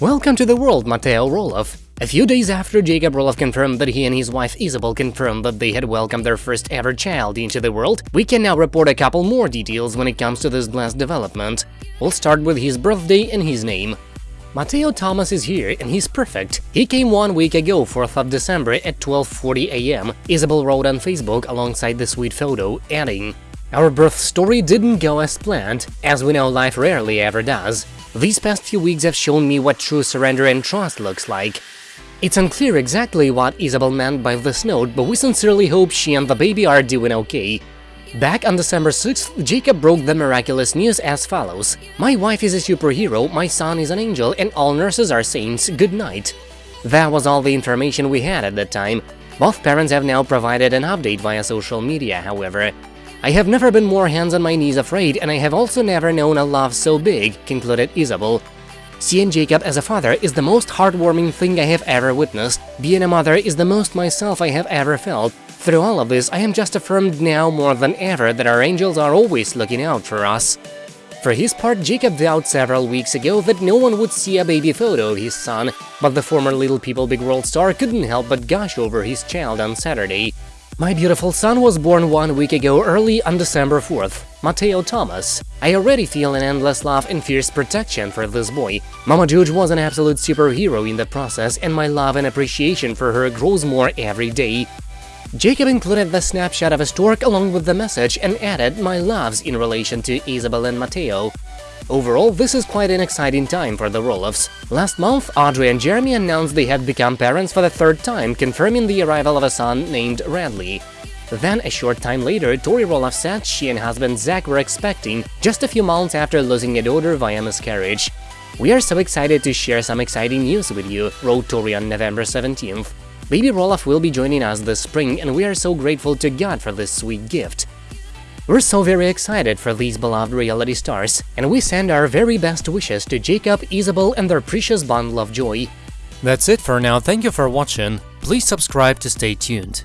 Welcome to the world, Matteo Roloff. A few days after Jacob Roloff confirmed that he and his wife Isabel confirmed that they had welcomed their first ever child into the world, we can now report a couple more details when it comes to this blessed development. We'll start with his birthday and his name. Matteo Thomas is here and he's perfect. He came one week ago, 4th of December at 12.40 am, Isabel wrote on Facebook alongside the sweet photo, adding, Our birth story didn't go as planned, as we know life rarely ever does. These past few weeks have shown me what true surrender and trust looks like. It's unclear exactly what Isabel meant by this note, but we sincerely hope she and the baby are doing okay. Back on December 6th, Jacob broke the miraculous news as follows. My wife is a superhero, my son is an angel, and all nurses are saints, good night. That was all the information we had at that time. Both parents have now provided an update via social media, however. I have never been more hands on my knees afraid, and I have also never known a love so big, concluded Isabel. Seeing Jacob as a father is the most heartwarming thing I have ever witnessed. Being a mother is the most myself I have ever felt. Through all of this, I am just affirmed now more than ever that our angels are always looking out for us. For his part, Jacob vowed several weeks ago that no one would see a baby photo of his son, but the former Little People Big World star couldn't help but gush over his child on Saturday. My beautiful son was born one week ago early on December 4th, Matteo Thomas. I already feel an endless love and fierce protection for this boy. Mama George was an absolute superhero in the process, and my love and appreciation for her grows more every day. Jacob included the snapshot of a stork along with the message and added my loves in relation to Isabel and Matteo. Overall, this is quite an exciting time for the Roloffs. Last month, Audrey and Jeremy announced they had become parents for the third time, confirming the arrival of a son named Radley. Then, a short time later, Tori Roloff said she and husband Zach were expecting, just a few months after losing a daughter via miscarriage. We are so excited to share some exciting news with you, wrote Tori on November 17th. Baby Roloff will be joining us this spring, and we are so grateful to God for this sweet gift. We're so very excited for these beloved reality stars, and we send our very best wishes to Jacob, Isabel and their precious bundle of joy. That's it for now, thank you for watching, please subscribe to stay tuned.